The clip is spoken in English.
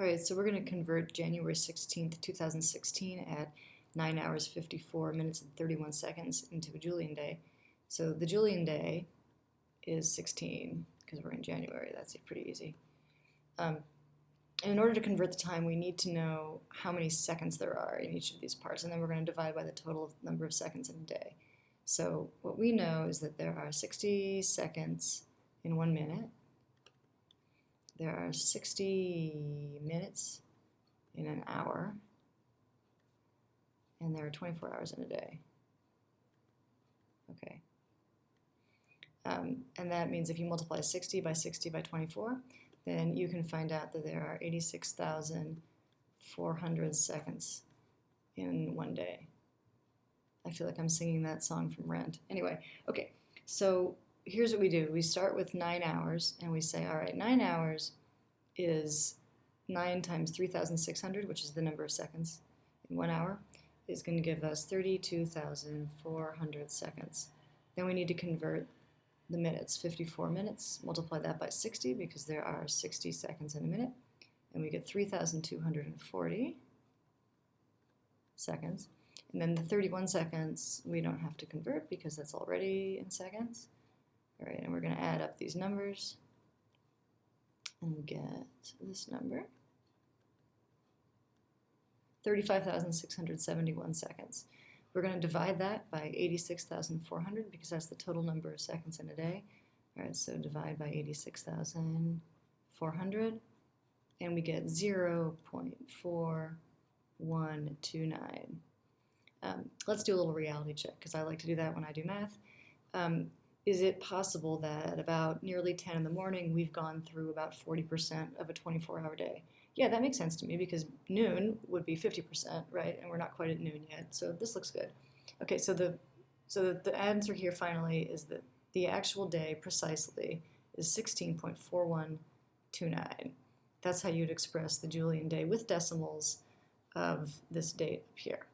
All right, so we're going to convert January 16th, 2016 at 9 hours 54 minutes and 31 seconds into a Julian day. So the Julian day is 16 because we're in January. That's pretty easy. Um, and in order to convert the time, we need to know how many seconds there are in each of these parts, and then we're going to divide by the total number of seconds in a day. So what we know is that there are 60 seconds in one minute, there are 60 minutes in an hour, and there are 24 hours in a day. Okay. Um, and that means if you multiply 60 by 60 by 24, then you can find out that there are 86,400 seconds in one day. I feel like I'm singing that song from Rent. Anyway, okay, so here's what we do. We start with nine hours and we say, all right, nine hours is nine times 3,600, which is the number of seconds in one hour, is going to give us 32,400 seconds. Then we need to convert the minutes, 54 minutes, multiply that by 60 because there are 60 seconds in a minute, and we get 3,240 seconds. And then the 31 seconds we don't have to convert because that's already in seconds. All right, and we're going to add up these numbers and get this number. 35,671 seconds. We're going to divide that by 86,400 because that's the total number of seconds in a day. All right, so divide by 86,400 and we get 0 0.4129. Um, let's do a little reality check because I like to do that when I do math. Um, is it possible that about nearly 10 in the morning we've gone through about 40% of a 24 hour day? Yeah, that makes sense to me because noon would be 50%, right? And we're not quite at noon yet, so this looks good. Okay, so the so the answer here finally is that the actual day precisely is 16.4129. That's how you'd express the Julian day with decimals of this date up here.